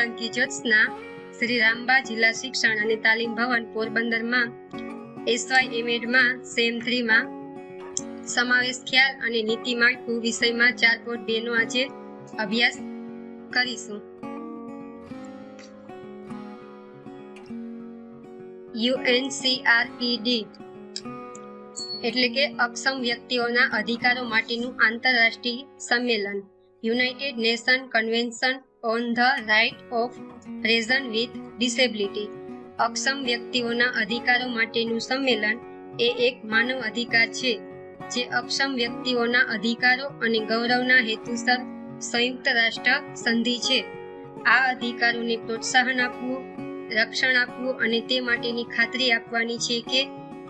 સોલંકી જ્યોત્સના શ્રી રામબા જિલ્લા શિક્ષણ અને તાલીમ ભવન પોરબંદરમાં એસવાય એમએડમાં સેમ થ્રીમાં સમાવેશ ખ્યાલ અને નીતિ માળખું વિષયમાં ચાર પોઈન્ટ બે નો આજે અભ્યાસ કરીશું. યુએનસીઆરપીડી એટલે કે અક્ષમ વ્યક્તિઓના અધિકારો માટેનું આંતરરાષ્ટ્રીય સંમેલન. United Nation Convention on the right of person with disability અક્ષમ વ્યક્તિઓના અધિકારો માટેનું સંમેલન એ એક માનવ અધિકાર છે, જે અક્ષમ વ્યક્તિઓના અધિકારો અને ગૌરવના હેતુસર સંયુક્ત રાષ્ટ્ર સંધિ છે. આ અધિકારોને પ્રોત્સાહન આપવું, રક્ષણ આપવું અને તે માટેની ખાતરી આપવાની છે કે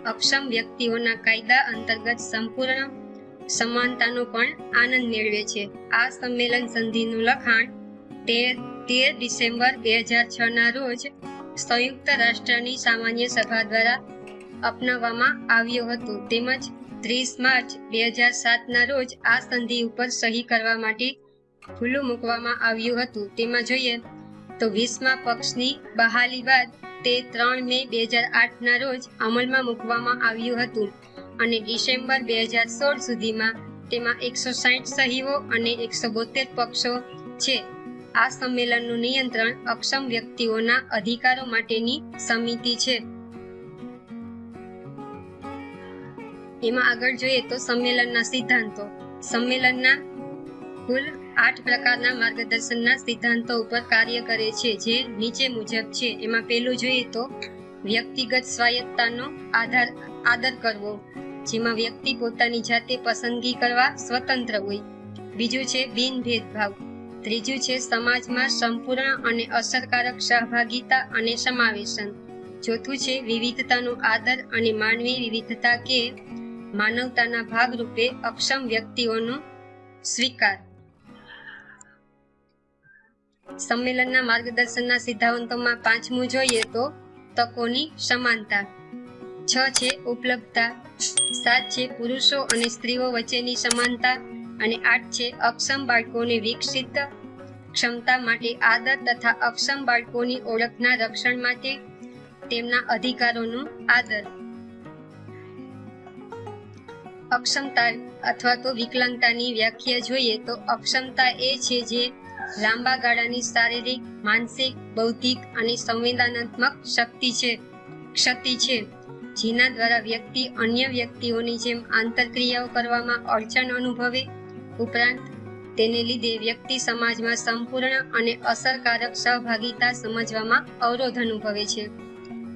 અક્ષમ વ્યક્તિઓના કાયદા અંતર્ગત સંપૂર્ણ સમાનતાનો પણ આનંદ મેળવે છે. આ સંમેલન સંધિનું લખાણ તેર તેર ડિસેમ્બર બે હજાર છ ના રોજ સંયુક્ત રાષ્ટ્રની સામાન્ય સભા દ્વારા અપનાવવામાં આવ્યું હતું. તેમજ ત્રીસ માર્ચ બે હજાર સાતના રોજ આ સંધિ ઉપર સહી કરવા માટે ખુલ્લું મૂકવામાં આવ્યું હતું. તેમાં જોઈએ તો વીસમા પક્ષની બહાલી બાદ તે ત્રણ મે બે હજાર આઠના રોજ અમલમાં મૂકવામાં આવ્યું હતું અને ડિસેમ્બર બે હજાર સોળ સુધીમાં તેમાં એકસો સાઠ સહીઓ અને એકસો બોતેર પક્ષો છે. આ સંમેલનનું નિયંત્રણ અક્ષમ વ્યક્તિઓના અધિકારો માટેની સમિતિ છે. એમાં આગળ જોઈએ તો સંમેલનના સિદ્ધાંતો. સંમેલનના કુલ આઠ પ્રકારના માર્ગદર્શનના સિદ્ધાંતો ઉપર કાર્ય કરે છે, જે નીચે મુજબ છે. એમાં પહેલું જોઈએ તો વ્યક્તિગત સ્વાયત્તાનો આધાર, આદર કરવો, જેમાં વ્યક્તિ પોતાની જાતે પસંદગી કરવા સ્વતંત્ર હોય. બીજું છે બિન ભેદભાવ ત્રીજું છે સમાજમાં સંપૂર્ણ અને અસરકારક સહભાગિતા અને સમાવેશન. ચોથું છે વિવિધતાનો આદર અને માનવી વિવિધતા કે માનવતાના ભાગરૂપે અક્ષમ વ્યક્તિઓનો સ્વીકાર. સંમેલનના માર્ગદર્શનના સિદ્ધાંતોમાં પાંચમું જોઈએ તો તકોની સમાનતા. છ છે ઉપલબ્ધતા. સાત છે પુરુષો અને સ્ત્રીઓ વચ્ચેની સમાનતા. અને આઠ છે, અક્ષમ બાળકોને વિકસિત ક્ષમતા માટે આદર તથા અક્ષમ બાળકોની ઓળખના રક્ષણ માટે તેમના અધિકારોનો આદર. અક્ષમતા અથવા તો વિકલાંગતાની વ્યાખ્યા જોઈએ તો અક્ષમતા એ છે જે લાંબા ગાળાની શારીરિક, માનસિક, બૌદ્ધિક અને સંવેદનાત્મક શક્તિ છે ક્ષતિ છે. જેના દ્વારા વ્યક્તિ અન્ય વ્યક્તિઓની જેમ આંતરક્રિયાઓ કરવામાં અડચણ અનુભવે ઉપરાંત તેને લીધે વ્યક્તિ સમાજમાં સંપૂર્ણ અને અસરકારક સહભાગિતા સમજવામાં અવરોધ અનુભવે છે.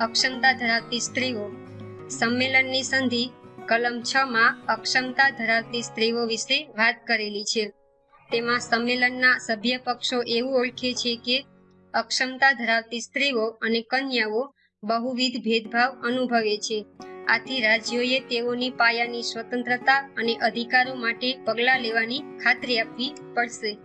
અક્ષમતા ધરાવતી સ્ત્રીઓ સંમેલનની સંધિ કલમ છ માં અક્ષમતા ધરાવતી સ્ત્રીઓ વિશે વાત કરેલી છે. તેમાં સંમેલનના સભ્ય પક્ષો એવું ઓળખે છે કે અક્ષમતા ધરાવતી સ્ત્રીઓ અને કન્યાઓ બહુવિધ ભેદભાવ અનુભવે છે. આથી રાજ્યોએ તેઓની પાયાની સ્વતંત્રતા અને અધિકારો માટે પગલાં લેવાની ખાતરી આપવી પડશે.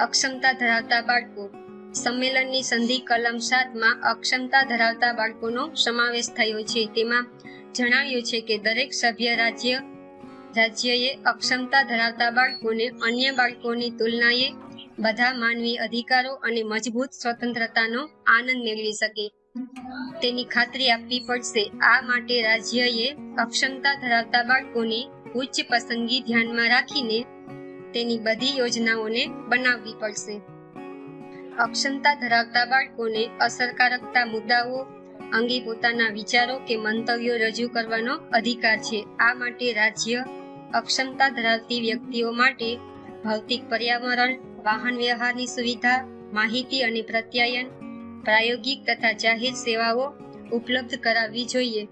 અક્ષમતા ધરાવતા બાળકો. સંમેલનની સંધિ કલમ સાતમાં અક્ષમતા ધરાવતા બાળકોનો સમાવેશ થયો છે. તેમાં જણાવ્યું છે કે દરેક સભ્ય રાજ્ય, રાજ્યએ અક્ષમતા ધરાવતા બાળકોને અન્ય બાળકોની તુલનાએ બધા માનવી અધિકારો અને મજબૂત સ્વતંત્રતાનો આનંદ મેળવી શકે. તેની ખાતરી આપવી પડશે. આ માટે રાજ્યએ અક્ષમતા ધરાવતા બાળકોની ઉચ્ચ પસંદગી ધ્યાનમાં રાખીને તેની બધી યોજનાઓને બનાવવી પડશે. અક્ષમતા ધરાવતા બાળકોને અસરકારકતા મુદ્દાઓ અંગે પોતાના વિચારો કે મંતવ્યો રજૂ કરવાનો અધિકાર છે. આ માટે રાજ્ય અક્ષમતા ધરાવતી વ્યક્તિઓ માટે ભૌતિક પર્યાવરણ, વાહન વ્યવહારની સુવિધા, માહિતી અને પ્રત્યાયન પ્રાયોગિક તથા જાહેર સેવાઓ ઉપલબ્ધ કરાવવી જોઈએ.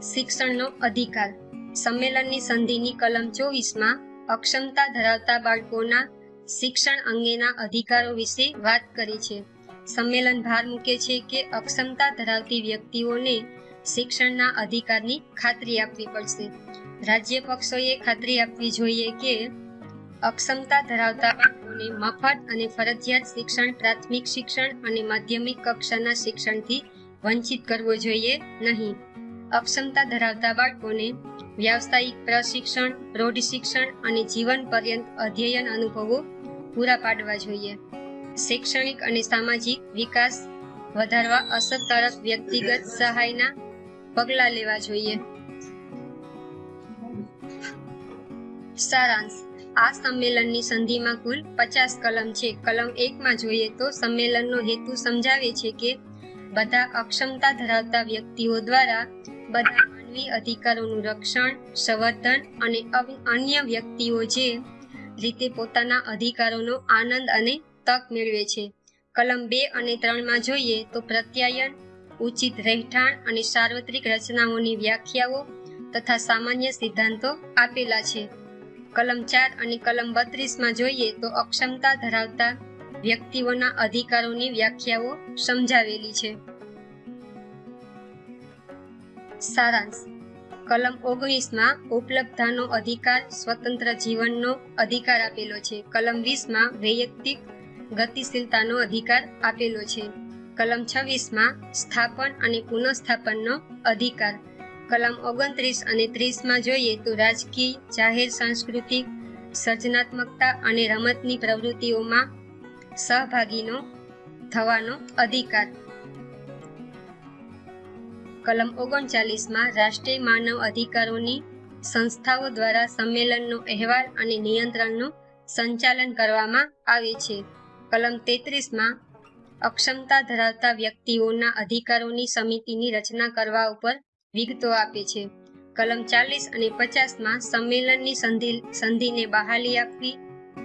શિક્ષણનો અધિકાર. સંમેલનની સંધિની કલમ ચોવીસમાં અક્ષમતા ધરાવતા બાળકોના શિક્ષણ અંગેના અધિકારો વિશે વાત કરી છે. સંમેલન ભાર મૂકે છે કે અક્ષમતા ધરાવતી વ્યક્તિઓને શિક્ષણના અધિકારની ખાતરી આપવી પડશે. રાજ્ય પક્ષોએ ખાતરી આપવી જોઈએ કે અક્ષમતા ધરાવતા બાળકોને મફત અને ફરજિયાત શિક્ષણ, પ્રાથમિક શિક્ષણ અને માધ્યમિક કક્ષાના શિક્ષણથી વંચિત કરવો જોઈએ નહીં. અક્ષમતા ધરાવતા બાળકોને વ્યાવસાયિક પ્રશિક્ષણ પ્રૌઢ શિક્ષણ અને જીવન પર્યંત અધ્યયન અનુભવો પૂરા પાડવા જોઈએ. શૈક્ષણિક અને સામાજિક વિકાસ વધારવા અસરકારક વ્યક્તિગત સહાયના પગલાં લેવા જોઈએ. સારાંશ. આ સંમેલનની સંધિમાં કુલ પચાસ કલમ છે. કલમ એકમાં જોઈએ તો સંમેલનનો હેતુ સમજાવે છે કે બધા અક્ષમતા ધરાવતા વ્યક્તિઓ દ્વારા બધા માનવી અધિકારોનું રક્ષણ, સંવર્ધન અને અન્ય વ્યક્તિઓ જે રીતે પોતાના અધિકારોનો આનંદ અને તક મેળવે છે. કલમ બે અને ત્રણમાં જોઈએ તો પ્રત્યાયન, ઉચિત રહેઠાણ અને સાર્વત્રિક રચનાઓની વ્યાખ્યાઓ તથા સામાન્ય સિદ્ધાંતો આપેલા છે. કલમ ચાર અને કલમ બત્રીસમાં જોઈએ તો અક્ષમતા ધરાવતા વ્યક્તિઓના અધિકારોની વ્યાખ્યાઓ સમજાવેલી છે. સારાંશ. કલમ ઓગણીસમાં ઉપલબ્ધાનો અધિકાર સ્વતંત્ર જીવનનો અધિકાર આપેલો છે. કલમ વીસમાં વૈયક્તિક ગતિશીલતાનો અધિકાર આપેલો છે. કલમ છવ્વીસમાં સ્થાપન અને પુનઃસ્થાપનનો અધિકાર કલમ ઓગણત્રીસ અને ત્રીસમાં જોઈએ તો રાજકીય, જાહેર, સાંસ્કૃતિક, સર્જનાત્મકતા અને રમતની પ્રવૃત્તિઓમાં સહભાગીનો થવાનો અધિકાર. કલમ ઓગણચાલીસમાં રાષ્ટ્રીય માનવ અધિકારોની સંસ્થાઓ દ્વારા સંમેલનનો અહેવાલ અને નિયંત્રણનું સંચાલન કરવામાં આવે છે. કલમ તેત્રીસમાં અક્ષમતા ધરાવતા વ્યક્તિઓના અધિકારોની સમિતિની રચના કરવા ઉપર વિગતો આપે છે. કલમ ચાલીસ અને પચાસમાં સંમેલનની સંધિ, સંધિને બહાલી આપવી,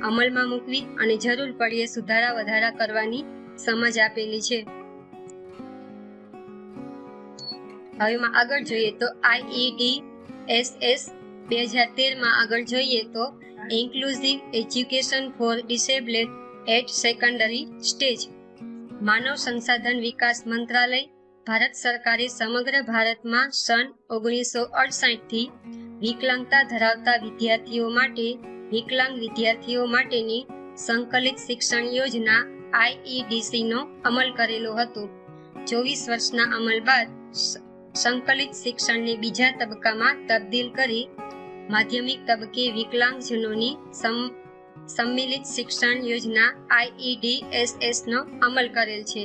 અમલમાં મૂકવી અને જરૂર પડીએ સુધારા વધારા કરવાની સમજ આપેલી છે. હવેમાં આગળ જોઈએ તો આઈઈડી એસ એસ બે હજાર તેરમાં આગળ જોઈએ તો inclusive education for disabled at secondary stage. માનવ સંસાધન વિકાસ મંત્રાલય ભારત સરકારે સમગ્ર ભારતમાં સન ઓગણીસો અડસાઠથી વિકલાંગતા ધરાવતા વિદ્યાર્થીઓ માટે, વિકલાંગ વિદ્યાર્થીઓ માટેની સંકલિત શિક્ષણ યોજના આઈઈડીસીનો અમલ કરેલો હતો. ચોવીસ વર્ષના અમલ બાદ સંકલિત શિક્ષણને બીજા તબક્કામાં તબદીલ કરી માધ્યમિક તબક્કે વિકલાંગજનોની સંમિલિત શિક્ષણ યોજના આઈઈડીએસએસનો અમલ કરેલ છે.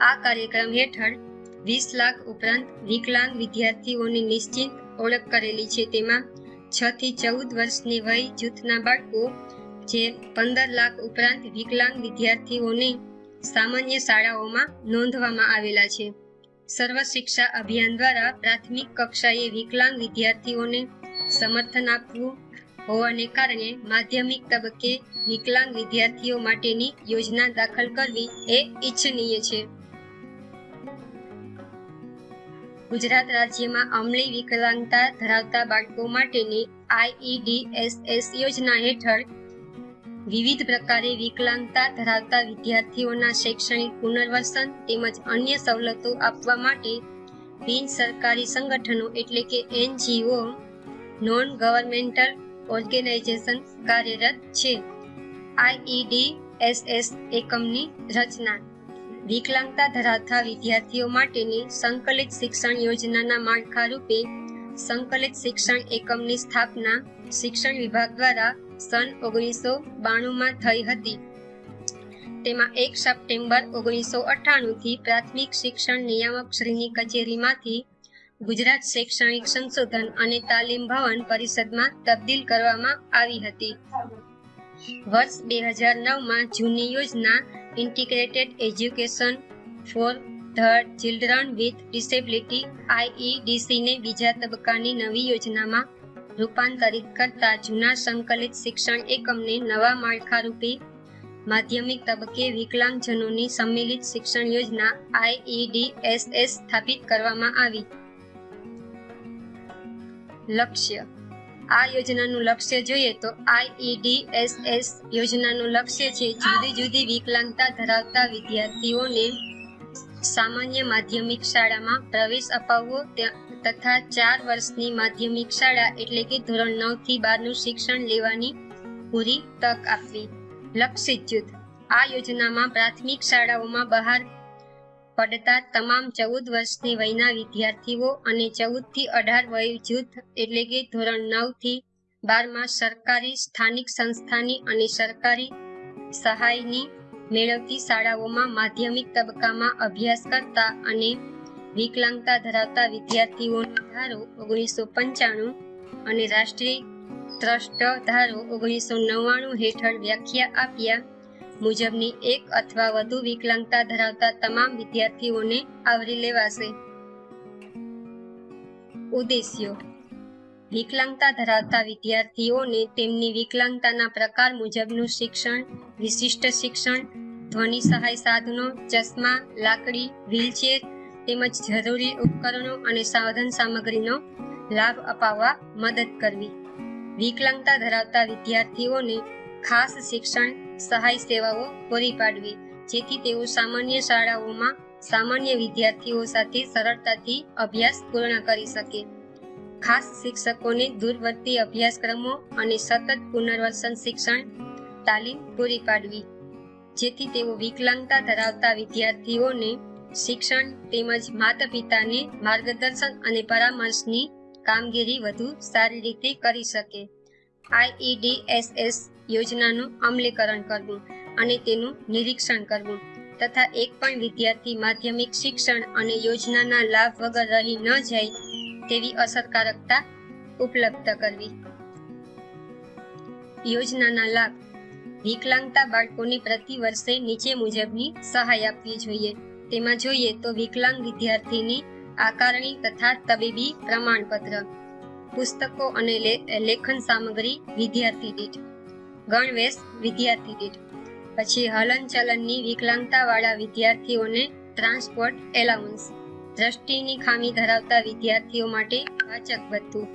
આ કાર્યક્રમ હેઠળ વીસ લાખ ઉપરાંત વિકલાંગ વિદ્યાર્થીઓની નિશ્ચિત ઓળખ કરેલી છે. તેમાં છ થી ચૌદ વર્ષની વય જૂથના બાળકો, જે પંદર લાખ ઉપરાંત વિકલાંગ વિદ્યાર્થીઓને સામાન્ય શાળાઓમાં નોંધવામાં આવેલા છે. સર્વ શિક્ષા અભિયાન દ્વારા પ્રાથમિક કક્ષાએ વિકલાંગ વિદ્યાર્થીઓને સમર્થન આપવું હોવાને કારણે માધ્યમિક તબક્કે વિકલાંગ વિદ્યાર્થીઓ માટેની યોજના દાખલ કરવી એ ઈચ્છનીય છે. ગુજરાત રાજ્યમાં અમલી વિકલાંગતા ધરાવતા બાળકો માટેની આઈઈડીએસએસ યોજના હેઠળ વિવિધ પ્રકારે વિકલાંગતા ધરાવતા વિદ્યાર્થીઓના શૈક્ષણિક પુનર્વસન તેમજ અન્ય સવલતો આપવા માટે બિન સરકારી સંગઠનો એટલે કે એનજીઓ નોન ગવર્મેન્ટલ ઓર્ગેનાઇઝેશન કાર્યરત છે. આઈઈડીએસએસ એકમની રચના વિકલાંગતા ધરાવતા વિદ્યાર્થીઓ માટેની સંકલિત શિક્ષણ યોજનાના માળખા રૂપે સંકલિત શિક્ષણ એકમની સ્થાપના શિક્ષણ વિભાગ દ્વારા સન ઓગણીસો બાણુંમાં થઈ હતી. તેમાં એક સપ્ટેમ્બર ઓગણીસો અઠ્ઠાણુંથી પ્રાથમિક શિક્ષણ નિયામક શ્રીની કચેરીમાંથી ગુજરાત શૈક્ષણિક સંશોધન અને તાલીમ ભવન પરિષદમાં તબદીલ કરવામાં આવી હતી. વર્ષ બે હજાર નવમાં જૂની યોજના integrated education for the children with disability આઈઈડીસીને બીજા તબક્કાની નવી યોજનામાં રૂપાંતરિત કરતા જૂના સંકલિત શિક્ષણ એકમને નવા માળખારૂપી માધ્યમિક તબક્કે વિકલાંગજનોની સંમિલિત શિક્ષણ યોજના આઈઈડીએસએસ સ્થાપિત કરવામાં આવી. લક્ષ્ય આ યોજનાનું લક્ષ્ય જોઈએ તો આઈઈડીએસએસ યોજનાનું લક્ષ્ય છે જુદી જુદી વિકલાંગતા ધરાવતા વિદ્યાર્થીઓને સામાન્ય માધ્યમિક શાળામાં પ્રવેશ અપાવવો તથા ચાર વર્ષની માધ્યમિક શાળા એટલે કે ધોરણ નવથી બારનું શિક્ષણ લેવાની પૂરી તક આપવી. લક્ષિત જૂથ. આ યોજનામાં પ્રાથમિક શાળાઓમાં બહાર પડતા તમામ ચૌદ વર્ષની વયના વિદ્યાર્થીઓ અને ચૌદથી અઢાર વય જૂથ એટલે કે ધોરણ નવથી બારમાં સરકારી સ્થાનિક સંસ્થાની અને સરકારી સહાયની મેળવતી શાળાઓમાં માધ્યમિક તબક્કામાં અભ્યાસ કરતા અને વિકલાંગતા ધરાવતા વિદ્યાર્થીઓનો ધારો ઓગણીસો પંચાણું અને રાષ્ટ્રીય ટ્રસ્ટ ધારો ઓગણીસો નવ્વાણું હેઠળ વ્યાખ્યા આપ્યા. મુજબની એક અથવા વધુ વિકલાંગતા ધરાવતા તમામ વિદ્યાર્થીઓને આવરી લેવાશે. ઉદ્દેશ્યો. વિકલાંગતા ધરાવતા વિદ્યાર્થીઓને તેમની વિકલાંગતાના પ્રકાર મુજબનું શિક્ષણ, વિશિષ્ટ શિક્ષણ, ધ્વનિ સહાય સાધનો, ચશ્મા, લાકડી, વ્હીલચેર તેમજ જરૂરી ઉપકરણો અને સાધન સામગ્રીનો લાભ અપાવવા મદદ કરવી. વિકલાંગતા ધરાવતા વિદ્યાર્થીઓને ખાસ શિક્ષણ સહાય સેવાઓ પૂરી પાડવી, જેથી તેઓ સામાન્ય શાળાઓમાં સામાન્ય વિદ્યાર્થીઓ સાથે સરળતાથી અભ્યાસ પૂર્ણ કરી શકે. ખાસ શિક્ષકોને દૂરવર્તી અભ્યાસક્રમો અને સતત પુનર્વસન શિક્ષણ, તાલીમ પૂરી પાડવી, જેથી તેઓ વિકલાંગતા ધરાવતા વિદ્યાર્થીઓને શિક્ષણ તેમજ માતા પિતાને માર્ગદર્શન અને પરામર્શની કામગીરી વધુ સારી રીતે કરી શકે. આઈઈડીએસએસ યોજનાનું અમલીકરણ કરવું અને તેનું નિરીક્ષણ કરવું તથા એક પણ વિદ્યાર્થી માધ્યમિક શિક્ષણ અને યોજનાના લાભ વગર રહી ન જાય તેવી અસરકારકતા ઉપલબ્ધ કરવી. યોજનાના લાભ વિકલાંગતા બાળકોને પ્રતિ વર્ષે નીચે મુજબની સહાય આપવી જોઈએ. તેમાં જોઈએ તો વિકલાંગ વિદ્યાર્થીની આકારણી તથા તબીબી પ્રમાણપત્ર પુસ્તકો અને લેખન સામગ્રી વિદ્યાર્થી દીઠ. ગણવેશ વિદ્યાર્થી દીઠ. પછી હલનચલનની વિકલાંગતા વાળા વિદ્યાર્થીઓને ટ્રાન્સપોર્ટ એલાઉન્સ. દ્રષ્ટિની ખામી ધરાવતા વિદ્યાર્થીઓ માટે વાચક ભથ્થું.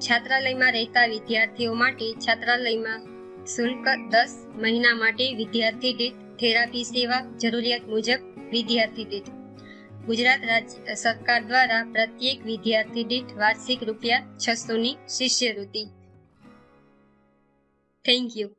છાત્રાલયમાં રહેતા વિદ્યાર્થીઓ માટે છાત્રાલયમાં શુલ્ક દસ મહિના માટે વિદ્યાર્થી દીઠ થેરાપી સેવા જરૂરિયાત મુજબ વિદ્યાર્થી દીઠ. ગુજરાત રાજ્ય સરકાર દ્વારા પ્રત્યેક વિદ્યાર્થી દીઠ વાર્ષિક રૂપિયા છસોની શિષ્યવૃત્તિ. Thank you